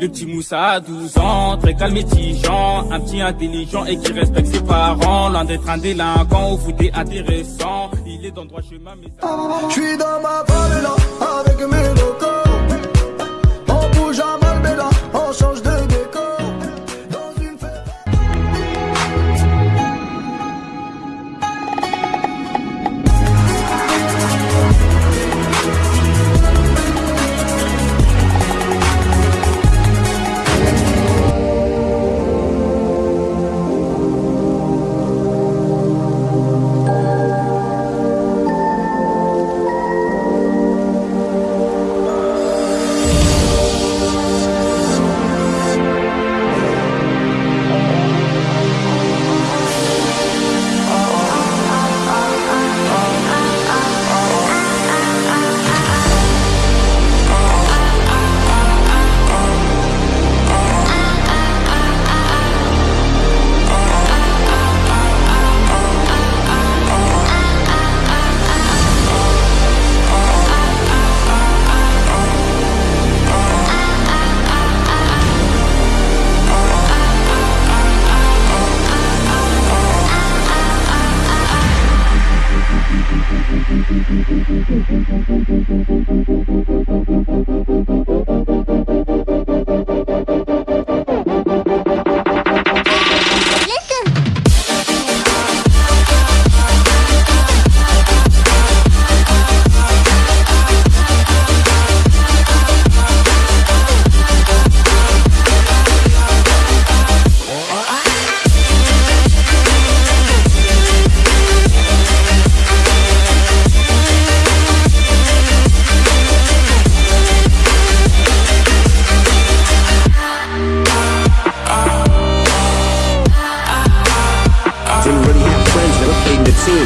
Le petit Moussa a 12 ans, très calme et tigeant, un petit intelligent et qui respecte ses parents, loin d'être un délinquant au foot intéressant, il est dans le droit chemin mais... Je suis dans ma avec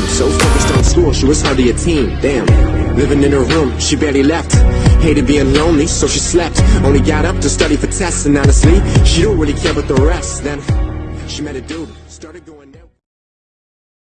So focused on school, she was hardly a teen. Damn. Living in her room, she barely left. Hated being lonely, so she slept. Only got up to study for tests, and honestly, she don't really care about the rest. Then she met a dude, started going.